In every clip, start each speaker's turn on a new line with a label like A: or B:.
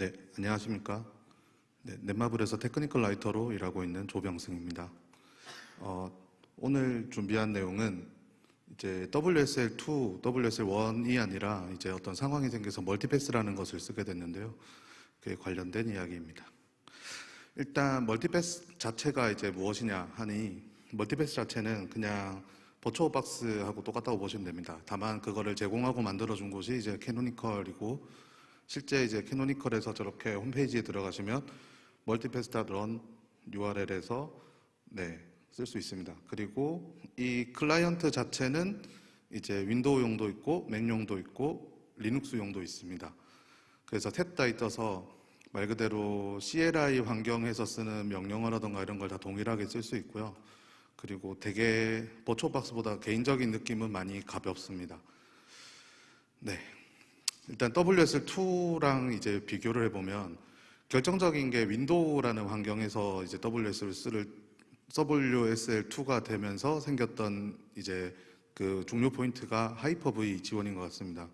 A: 네, 안녕하십니까. 네, 넷마블에서 technical writer로 일하고 있는 조병승입니다. 어, 오늘 준비한 내용은 이제 WSL2, WSL1이 아니라 이제 어떤 상황이 생겨서 Multipass라는 것을 쓰게 됐는데요. 그에 관련된 이야기입니다. 일단 Multipass 자체가 이제 무엇이냐 하니 Multipass 자체는 그냥 버추어 박스하고 똑같다고 보시면 됩니다. 다만 그거를 제공하고 만들어 준 곳이 이제 Canonical이고 실제 이제 Canonical에서 저렇게 홈페이지에 들어가시면 multipass.run URL에서 네, 쓸 수 있습니다. 그리고 이 클라이언트 자체는 이제 윈도우용도 있고 맥용도 있고 리눅스용도 있습니다. 그래서 셋다 있어서 말 그대로 CLI 환경에서 쓰는 명령어라던가 이런 걸 다 동일하게 쓸 수 있고요. 그리고 되게 버추어박스보다 개인적인 느낌은 많이 가볍습니다. 네. 일단 WSL2랑 이제 비교를 해보면 결정적인 게 윈도우라는 환경에서 이제 WS를 쓸 WSL2가 되면서 생겼던 이제 그 중요 포인트가 Hyper-V 지원인 것 같습니다.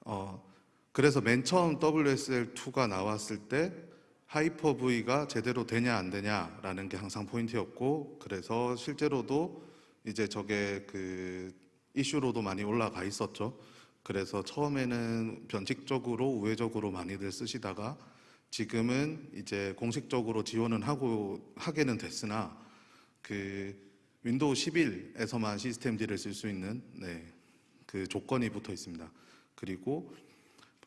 A: 어, 그래서 맨 처음 WSL2가 나왔을 때 Hyper-V가 제대로 되냐 안 되냐라는 게 항상 포인트였고 그래서 실제로도 이제 저게 그 이슈로도 많이 올라가 있었죠. 그래서 처음에는 변칙적으로 우회적으로 많이들 쓰시다가 지금은 이제 공식적으로 지원은 하고 하게는 됐으나 그 윈도우 11에서만 systemd를 쓸 수 있는 네, 그 조건이 붙어 있습니다. 그리고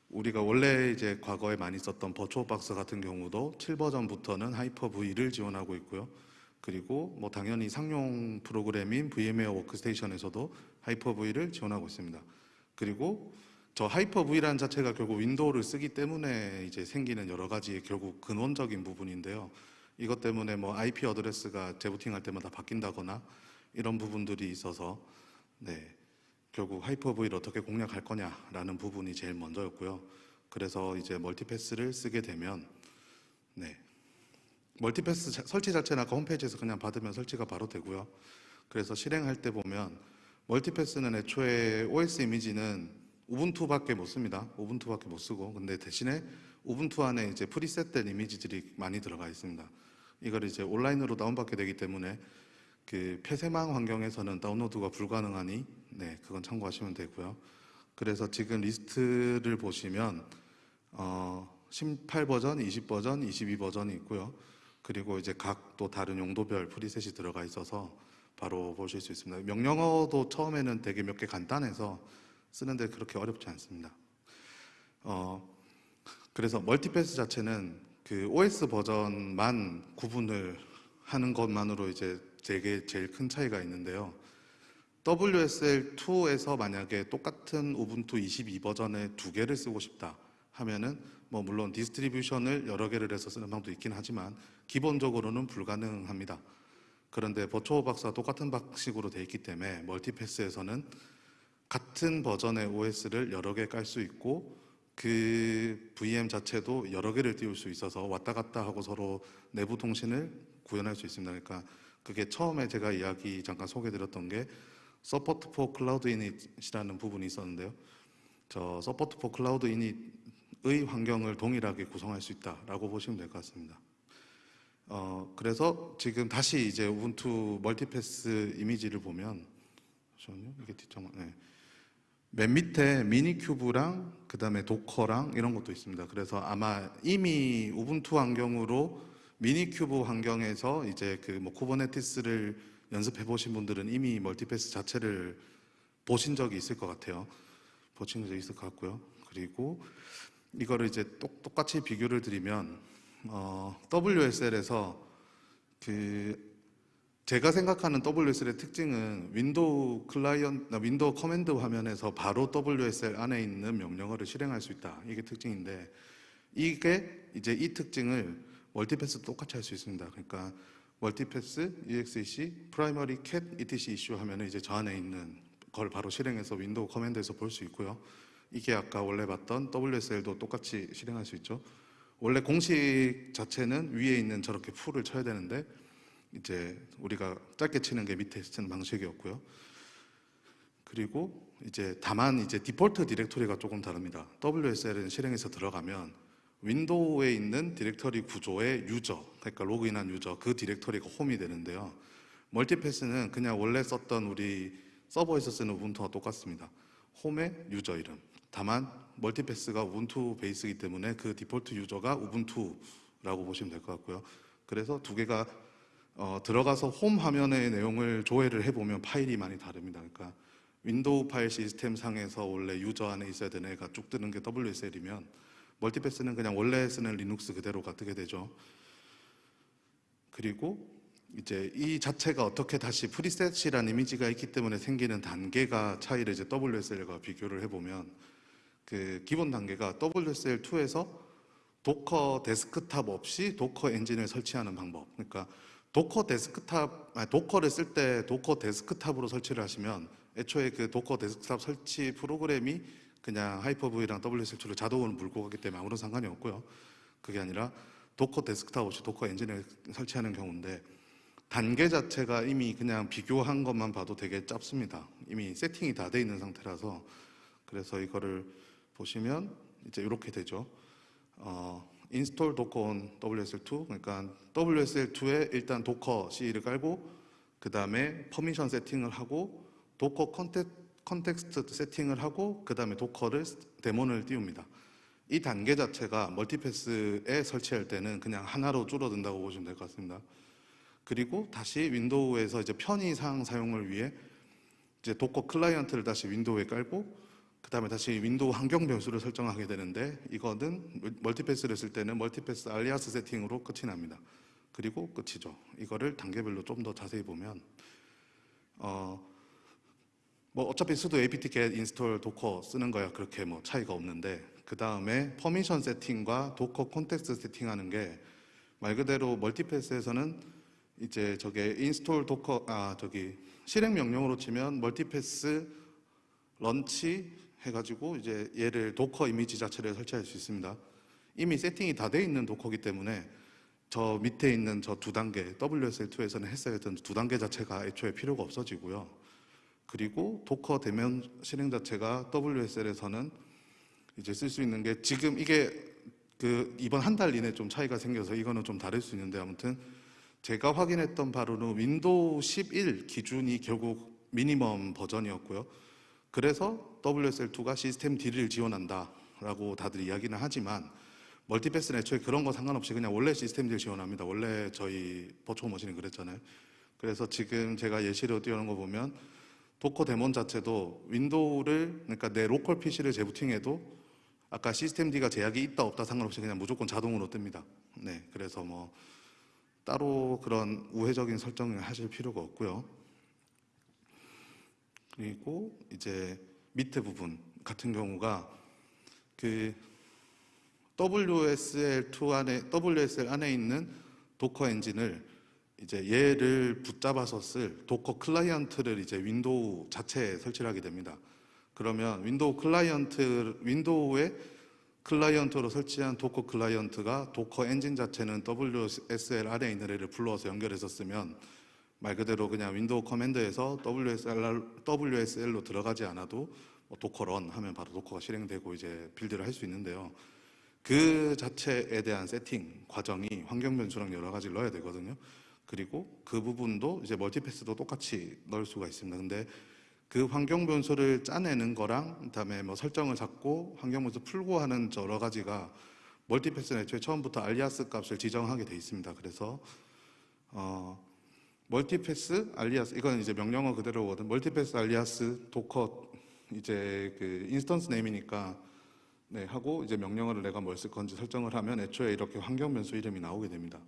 A: 우리가 원래 이제 과거에 많이 썼던 버추어 박스 같은 경우도 7버전부터는 하이퍼 V를 지원하고 있고요. 그리고 뭐 당연히 상용 프로그램인 VMware Workstation에서도 Hyper-V를 지원하고 있습니다. 그리고 저 Hyper-V라는 자체가 결국 윈도우를 쓰기 때문에 이제 생기는 여러 가지 결국 근원적인 부분인데요. 이것 때문에 뭐 IP address가 재부팅할 때마다 바뀐다거나 이런 부분들이 있어서 네. 결국 Hyper-V를 어떻게 공략할 거냐라는 부분이 제일 먼저였고요. 그래서 이제 Multipass를 쓰게 되면 네. Multipass 자- 설치 자체는 아까 홈페이지에서 그냥 받으면 설치가 바로 되고요. 그래서 실행할 때 보면 Multipass는 애초에 OS 이미지는 Ubuntu밖에 못 씁니다. Ubuntu밖에 못 쓰고 근데 대신에 Ubuntu 안에 이제 preset된 이미지들이 많이 들어가 있습니다. 이걸 이제 온라인으로 다운받게 되기 때문에 그 폐쇄망 환경에서는 다운로드가 불가능하니 네 그건 참고하시면 되고요. 그래서 지금 리스트를 보시면 어, 18버전, 20버전, 22버전이 있고요. 그리고 이제 각 또 다른 용도별 preset이 들어가 있어서 바로 보실 수 있습니다. 명령어도 처음에는 되게 몇 개 간단해서 쓰는데 그렇게 어렵지 않습니다. 어, 그래서 Multipass 자체는 그 OS 버전만 구분을 하는 것만으로 이제 되게 제일 큰 차이가 있는데요. WSL2에서 만약에 똑같은 Ubuntu 22 버전의 두 개를 쓰고 싶다 하면은 뭐 물론 distribution을 여러 개를 해서 쓰는 방법도 있긴 하지만 기본적으로는 불가능합니다. 그런데 버추어 박스와 똑같은 방식으로 돼 있기 때문에 Multipass에서는 같은 버전의 OS를 여러 개 깔 수 있고 그 VM 자체도 여러 개를 띄울 수 있어서 왔다 갔다 하고 서로 내부 통신을 구현할 수 있습니다. 그러니까 그게 처음에 제가 이야기 잠깐 소개드렸던 게 support for cloud-init이라는 부분이 있었는데요. 저 support for cloud-init의 환경을 동일하게 구성할 수 있다라고 보시면 될 것 같습니다. 어, 그래서 지금 다시 이제 Ubuntu Multipass 이미지를 보면 잠시만요. 이게 뒷장 네. 맨 밑에 Minikube랑 그 다음에 Docker랑 이런 것도 있습니다. 그래서 아마 이미 Ubuntu 환경으로 Minikube 환경에서 이제 그 뭐 Kubernetes를 연습해 보신 분들은 이미 Multipass 자체를 보신 적이 있을 것 같아요. 보신 적이 있을 것 같고요. 그리고 이거를 이제 똑, 똑같이 비교를 드리면 어, WSL에서 그 제가 생각하는 WSL의 특징은 윈도우 클라이언트, 윈도우 command 화면에서 바로 WSL 안에 있는 명령어를 실행할 수 있다. 이게 특징인데 이게 이제 이 특징을 Multipass 똑같이 할 수 있습니다. 그러니까 Multipass, exec, primary cat, /etc/issue 하면은 이제 저 안에 있는 걸 바로 실행해서 윈도우 command에서 볼 수 있고요. 이게 아까 원래 봤던 WSL도 똑같이 실행할 수 있죠. 원래 공식 자체는 위에 있는 저렇게 full을 쳐야 되는데 이제 우리가 짧게 치는 게 밑에 치는 방식이었고요. 그리고 이제 다만 이제 디폴트 디렉토리가 조금 다릅니다. WSL은 실행해서 들어가면 윈도우에 있는 디렉터리 구조의 유저, 그러니까 로그인한 유저, 그 디렉터리가 홈이 되는데요. Multipass는 그냥 원래 썼던 우리 서버에서 쓰는 Ubuntu와 똑같습니다. 홈의 유저 이름. 다만 Multipass가 Ubuntu 베이스이기 때문에 그 디폴트 유저가 Ubuntu라고 보시면 될 것 같고요. 그래서 두 개가 어, 들어가서 홈 화면의 내용을 조회를 해보면 파일이 많이 다릅니다. 그러니까 윈도우 파일 시스템 상에서 원래 유저 안에 있어야 되는 애가 쭉 뜨는 게 WSL이면 멀티패스는 그냥 원래 쓰는 리눅스 그대로가 뜨게 되죠. 그리고 이제 이 자체가 어떻게 다시 preset이라는 이미지가 있기 때문에 생기는 단계가 차이를 이제 WSL과 비교를 해보면 그 기본 단계가 WSL2에서 도커 데스크탑 없이 도커 엔진을 설치하는 방법. 그러니까 Docker Desktop, 아니, Docker를 쓸 때 Docker Desktop으로 설치를 하시면 애초에 그 Docker Desktop 설치 프로그램이 그냥 Hyper-V랑 WSL2를 자동으로 물고 가기 때문에 아무런 상관이 없고요. 그게 아니라 Docker Desktop 없이 Docker Engine을 설치하는 경우인데 단계 자체가 이미 그냥 비교한 것만 봐도 되게 짧습니다. 이미 세팅이 다 돼 있는 상태라서 그래서 이거를 보시면 이제 이렇게 되죠. 어, install Docker on WSL2 그러니까 WSL2에 일단 Docker CE를 깔고 그 다음에 permission 세팅을 하고 Docker contex-, context 세팅을 하고 그 다음에 Docker를 daemon을 띄웁니다. 이 단계 자체가 Multipass에 설치할 때는 그냥 하나로 줄어든다고 보시면 될 것 같습니다. 그리고 다시 윈도우에서 이제 편의상 사용을 위해 이제 Docker 클라이언트를 다시 윈도우에 깔고 그 다음에 다시 윈도우 환경 변수를 설정하게 되는데 이거는 Multipass를 쓸 때는 Multipass alias 세팅으로 끝이 납니다. 그리고 끝이죠. 이거를 단계별로 좀 더 자세히 보면 어, 뭐 어차피 sudo apt-get install Docker 쓰는 거야 그렇게 뭐 차이가 없는데 그 다음에 permission 세팅과 Docker context 세팅하는 게 말 그대로 Multipass에서는 이제 저게 install Docker 아 저기 실행 명령으로 치면 Multipass launch 해가지고 이제 얘를 Docker 이미지 자체를 설치할 수 있습니다. 이미 세팅이 다 돼 있는 도커기 때문에 저 밑에 있는 저 두 단계 WSL2에서는 했어야 했던 두 단계 자체가 애초에 필요가 없어지고요. 그리고 Docker daemon 실행 자체가 WSL에서는 이제 쓸 수 있는 게 지금 이게 그 이번 한 달 이내 좀 차이가 생겨서 이거는 좀 다를 수 있는데 아무튼 제가 확인했던 바로는 윈도우 11 기준이 결국 minimum 버전이었고요. 그래서 WSL2가 systemd를 지원한다라고 다들 이야기는 하지만 Multipass는 애초에 그런 거 상관없이 그냥 원래 systemd를 지원합니다. 원래 저희 버추어 머신이 그랬잖아요. 그래서 지금 제가 예시로 띄우는 거 보면 Docker daemon 자체도 윈도우를 그러니까 내 로컬 PC를 재부팅해도 아까 systemd가 제약이 있다 없다 상관없이 그냥 무조건 자동으로 뜹니다. 네, 그래서 뭐 따로 그런 우회적인 설정을 하실 필요가 없고요. 그리고 이제 밑에 부분 같은 경우가 그 WSL2 안에 WSL 안에 있는 Docker 엔진을 이제 얘를 붙잡아서 쓸 Docker 클라이언트를 이제 윈도우 자체에 설치를 하게 됩니다. 그러면 윈도우 클라이언트 윈도우에 클라이언트로 설치한 Docker 클라이언트가 Docker 엔진 자체는 WSL 안에 있는 애를 불러서 연결해서 쓰면 말 그대로 그냥 윈도우 커맨드에서 WSL, WSL로 들어가지 않아도 뭐 Docker run 하면 바로 Docker가 실행되고 이제 build를 할 수 있는데요. 그 자체에 대한 세팅 과정이 환경 변수랑 여러 가지를 넣어야 되거든요. 그리고 그 부분도 이제 Multipass도 똑같이 넣을 수가 있습니다. 근데 그 환경 변수를 짜내는 거랑 그다음에 뭐 설정을 잡고 환경 변수 풀고 하는 여러 가지가 Multipass는 애초에 처음부터 alias 값을 지정하게 돼 있습니다. 그래서 어 Multipass alias 이건 이제 명령어 그대로거든. Multipass alias Docker 이제 그 instance name이니까 네 하고 이제 명령어를 내가 뭘 쓸 건지 설정을 하면 애초에 이렇게 환경 변수 이름이 나오게 됩니다.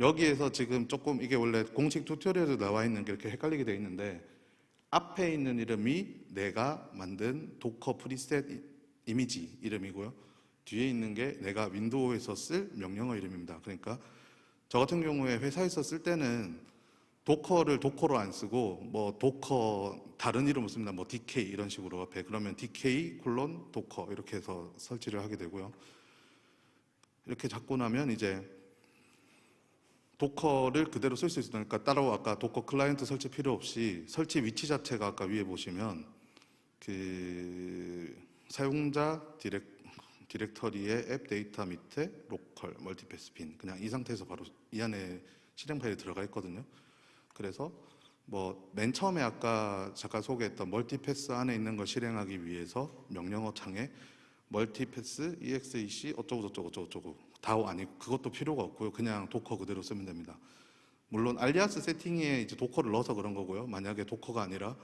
A: 여기에서 지금 조금 이게 원래 공식 tutorial에 나와 있는 게 이렇게 헷갈리게 돼 있는데 앞에 있는 이름이 내가 만든 Docker preset 이- 이미지 이름이고요. 뒤에 있는 게 내가 윈도우에서 쓸 명령어 이름입니다. 그러니까 저 같은 경우에 회사에서 쓸 때는 Docker를 Docker로 안 쓰고 뭐 Docker 다른 이름을 씁니다. 뭐 DK 이런 식으로 앞에 그러면 DK 콜론 Docker 이렇게 해서 설치를 하게 되고요. 이렇게 잡고 나면 이제 Docker를 그대로 쓸 수 있으니까 그러니까 따로 아까 Docker 클라이언트 설치 필요 없이 설치 위치 자체가 아까 위에 보시면 그 사용자 디렉 디렉터리의 AppData 밑에 로컬 Multipass bin 그냥 이 상태에서 바로 이 안에 실행 파일이 들어가 있거든요. 그래서 뭐 맨 처음에 아까 잠깐 소개했던 Multipass 안에 있는 걸 실행하기 위해서 명령어 창에 Multipass exec 어쩌고 저쩌고 저쩌고 저쩌고 다오 아니고 그것도 필요가 없고요. 그냥 Docker 그대로 쓰면 됩니다. 물론 alias 세팅에 이제 Docker를 넣어서 그런 거고요. 만약에 도커가 아니라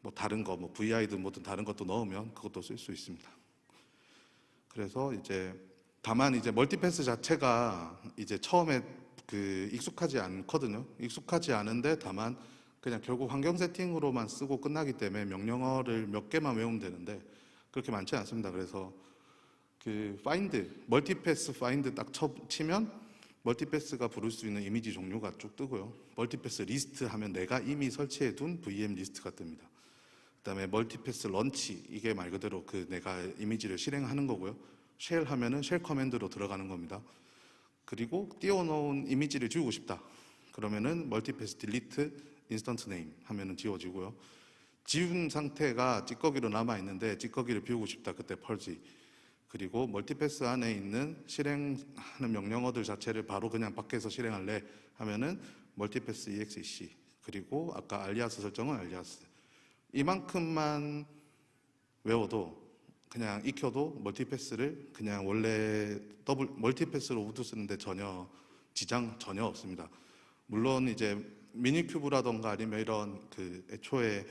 A: 뭐 다른 거, 뭐 VI든 뭐든 다른 것도 넣으면 그것도 쓸 수 있습니다. 그래서 이제 다만 이제 Multipass 자체가 이제 처음에 그 익숙하지 않거든요. 익숙하지 않은데 다만 그냥 결국 환경 세팅으로만 쓰고 끝나기 때문에 명령어를 몇 개만 외우면 되는데 그렇게 많지 않습니다. 그래서 그 find Multipass find 딱 쳐, 치면 Multipass가 부를 수 있는 이미지 종류가 쭉 뜨고요. Multipass list 하면 내가 이미 설치해 둔 VM 리스트가 뜹니다. 그다음에 Multipass launch 이게 말 그대로 그 내가 이미지를 실행하는 거고요. shell 하면은 shell 커맨드로 들어가는 겁니다. 그리고 띄워놓은 이미지를 지우고 싶다. 그러면은 Multipass delete instance name 하면은 지워지고요. 지운 상태가 찌꺼기로 남아 있는데 찌꺼기를 비우고 싶다. 그때 purge. 그리고 Multipass 안에 있는 실행하는 명령어들 자체를 바로 그냥 밖에서 실행할래 하면은 Multipass exec 그리고 아까 alias 설정은 alias 이만큼만 외워도 그냥 익혀도 Multipass를 그냥 원래 더블 Multipass로 우드 쓰는데 전혀 지장 전혀 없습니다. 물론 이제 Minikube라던가 아니면 이런 그 애초에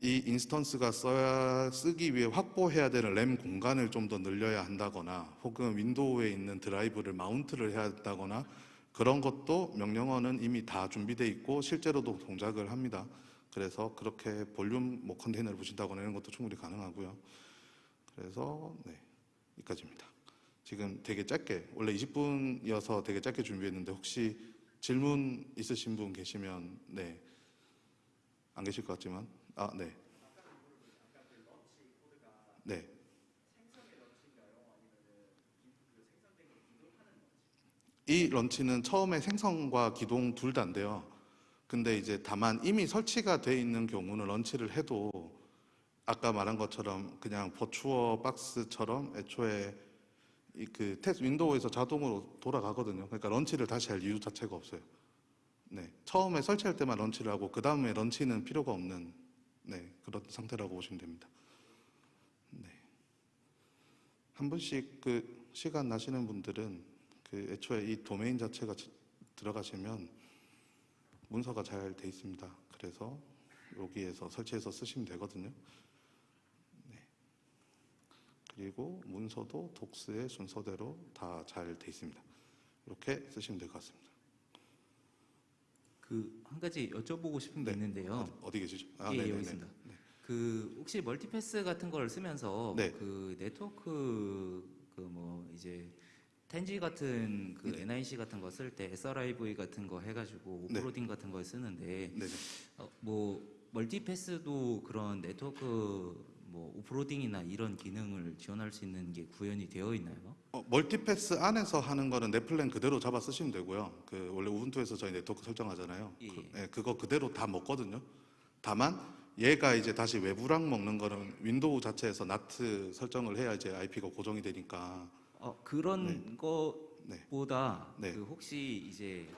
A: 이 instance가 써야 쓰기 위해 확보해야 되는 램 공간을 좀 더 늘려야 한다거나 혹은 윈도우에 있는 드라이브를 mount를 해야 한다거나 그런 것도 명령어는 이미 다 준비돼 있고 실제로도 동작을 합니다. 그래서 그렇게 볼륨 뭐 컨테이너를 붙인다거나 이런 것도 충분히 가능하고요. 그래서 네 여기까지입니다. 지금 되게 짧게 원래 20분이어서 되게 짧게 준비했는데 혹시 질문 있으신 분 계시면 네 안 계실 것 같지만 아 네. 네. 이 launch는 처음에 생성과 기동 둘 다인데요. 근데 이제 다만 이미 설치가 돼 있는 경우는 launch를 해도 아까 말한 것처럼 그냥 버추어 박스처럼 애초에 이그 텍스 윈도우에서 자동으로 돌아가거든요. 그러니까 launch를 다시 할 이유 자체가 없어요. 네, 처음에 설치할 때만 launch를 하고 그 다음에 launch는 필요가 없는 네 그런 상태라고 보시면 됩니다. 네, 한 분씩 그 시간 나시는 분들은 그 애초에 이 도메인 자체가 지- 들어가시면 문서가 잘 돼 있습니다. 그래서 여기에서 설치해서 쓰시면 되거든요. 네. 그리고 문서도 독스의 순서대로 다 잘 돼 있습니다. 이렇게 쓰시면 될 것 같습니다.
B: 그 한 가지 여쭤보고 싶은 게
A: 네.
B: 있는데요.
A: 어디 계시죠?
B: 예, 여기
A: 네네네.
B: 있습니다. 그 혹시 Multipass 같은 걸 쓰면서
A: 네.
B: 그 네트워크 그 뭐 이제 10G 같은 그 NIC 같은 거 쓸 때 SR-IOV 같은 거 해가지고
A: 네.
B: offloading 같은 걸 쓰는데. 어, 뭐 Multipass도 그런 네트워크 뭐 offloading이나 이런 기능을 지원할 수 있는 게 구현이 되어 있나요?
A: 어, Multipass 안에서 하는 거는 netplan 그대로 잡아 쓰시면 되고요. 그 원래 Ubuntu에서 저희 네트워크 설정하잖아요.
B: 예.
A: 그, 예, 그거 그대로 다 먹거든요. 다만 얘가 이제 다시 외부랑 먹는 거는 윈도우 자체에서 NAT 설정을 해야 이제 IP가 고정이 되니까.
B: 어, 그런 것보다
A: 네.
B: 그 혹시 이제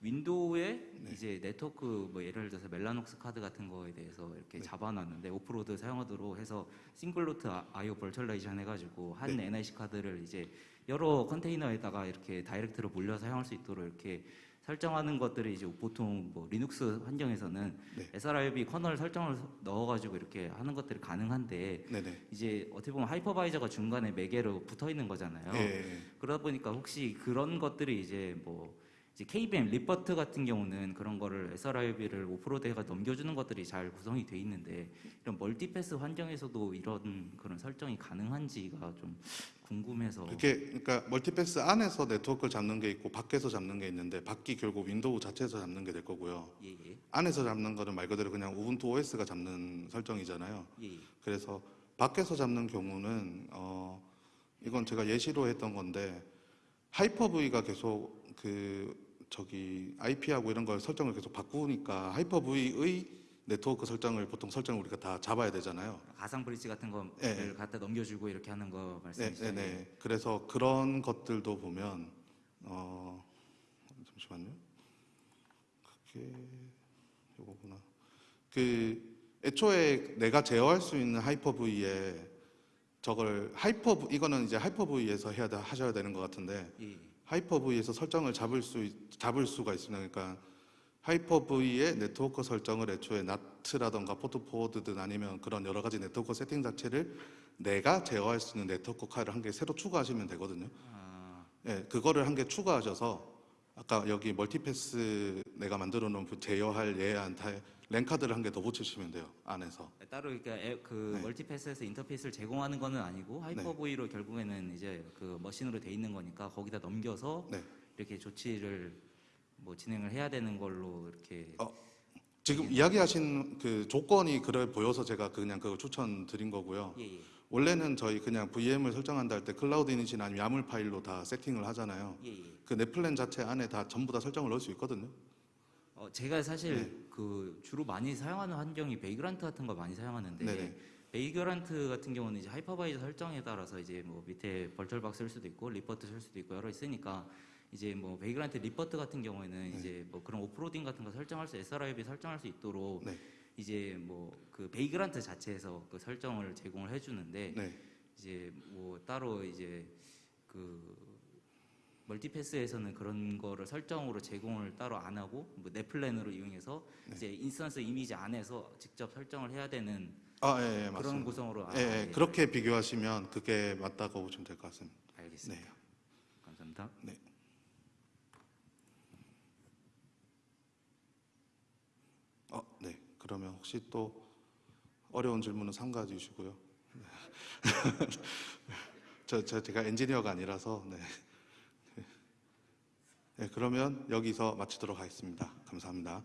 B: 윈도우에
A: 네.
B: 이제 네트워크 뭐 예를 들어서 Mellanox 카드 같은 거에 대해서 이렇게
A: 네.
B: 잡아놨는데 offload 사용하도록 해서 single root IO virtualization 해가지고 한
A: 네.
B: NIC 카드를 이제 여러 컨테이너에다가 이렇게 다이렉트로 물려 사용할 수 있도록 이렇게 설정하는 것들이 이제 보통 뭐 리눅스 환경에서는
A: 네.
B: SR-IOV kernel 설정을 넣어가지고 이렇게 하는 것들이 가능한데
A: 네네.
B: 이제 어떻게 보면 하이퍼바이저가 중간에 매개로 붙어 있는 거잖아요.
A: 예, 예.
B: 그러다 보니까 혹시 그런 것들이 이제 뭐 KVM libvirt 같은 경우는 그런 거를 SR-IOV를 offload해가 넘겨주는 것들이 잘 구성이 돼 있는데 이런 Multipass 환경에서도 이런 그런 설정이 가능한지가 좀 궁금해서
A: 그게 그러니까 Multipass 안에서 네트워크를 잡는 게 있고 밖에서 잡는 게 있는데 밖이 결국 윈도우 자체에서 잡는 게 될 거고요.
B: 예 예
A: 안에서 잡는 거는 말 그대로 그냥 Ubuntu OS가 잡는 설정이잖아요.
B: 예, 예.
A: 그래서 밖에서 잡는 경우는 어 이건 제가 예시로 했던 건데 하이퍼V가 계속 그 저기 IP하고 이런 걸 설정을 계속 바꾸니까 하이퍼V의 네트워크 설정을 보통 설정을 우리가 다 잡아야 되잖아요.
B: 가상 bridge 같은 거를
A: 예, 예.
B: 갖다 넘겨주고 이렇게 하는 거
A: 네,
B: 말씀이시죠?
A: 네, 네. 그래서 그런 것들도 보면 어 잠시만요. 그게 요거구나. 그 애초에 내가 제어할 수 있는 하이퍼V에 저걸 하이퍼 이거는 이제 Hyper-V에서 해야 돼- 하셔야 되는 것 같은데
B: 예, 예.
A: Hyper-V에서 설정을 잡을 수 있- 잡을 수가 있습니다. 그러니까 하이퍼V의 네트워크 설정을 애초에 NAT라던가 port forward든 아니면 그런 여러 가지 네트워크 세팅 자체를 내가 제어할 수 있는 네트워크 카드를 한개 새로 추가하시면 되거든요.
B: 아,
A: 예, 그거를 한 개 추가하셔서 아까 여기 Multipass 내가 만들어 놓은 그 제어할 얘한테 랜카드를 한 개 더 붙이시면 돼요. 안에서.
B: 따로 그러니까 애- 그
A: 네.
B: Multipass에서 인터페이스를 제공하는 거는 아니고 하이퍼브이로 결국에는 이제 그 머신으로 돼 있는 거니까 거기다 넘겨서
A: 네.
B: 이렇게 조치를 뭐 진행을 해야 되는 걸로 이렇게
A: 어, 지금 이야기하신 그 조건이 그래 보여서 제가 그냥 그거 추천드린 거고요.
B: 예, 예.
A: 원래는 저희 그냥 VM을 설정한다 할 때 cloud-init이나 아니면 YAML 파일로 다 세팅을 하잖아요.
B: 예, 예.
A: 그 netplan 자체 안에 다 전부 다 설정을 넣을 수 있거든요.
B: 어, 제가 사실
A: 네.
B: 그 주로 많이 사용하는 환경이 Vagrant 같은 거 많이 사용하는데
A: 네네.
B: Vagrant 같은 경우는 이제 hypervisor 설정에 따라서 이제 뭐 밑에 VirtualBox 쓸 수도 있고 libvirt 쓸 수도 있고 여러 있으니까 이제 뭐 Vagrant libvirt 같은 경우에는
A: 네.
B: 이제 뭐 그런 offloading 같은 거 설정할 수 SR-IOV 설정할 수 있도록
A: 네.
B: 이제 뭐 그 Vagrant 자체에서 그 설정을 제공을 해주는데
A: 네.
B: 이제 뭐 따로 이제 그 Multipass에서는 그런 거를 설정으로 제공을 따로 안 하고 뭐 netplan으로 이용해서
A: 네.
B: 이제 instance 이미지 안에서 직접 설정을 해야 되는
A: 아, 예, 예,
B: 그런
A: 맞습니다.
B: 구성으로 아,
A: 예, 예,
B: 예.
A: 그렇게 비교하시면 그게 맞다고 보시면 될 것 같습니다.
B: 알겠습니다.
A: 네.
B: 감사합니다.
A: 어, 네. 그러면 혹시 또 어려운 질문은 삼가주시고요. 네. 저, 저 제가 엔지니어가 아니라서 네. 네. 그러면 여기서 마치도록 하겠습니다. 감사합니다.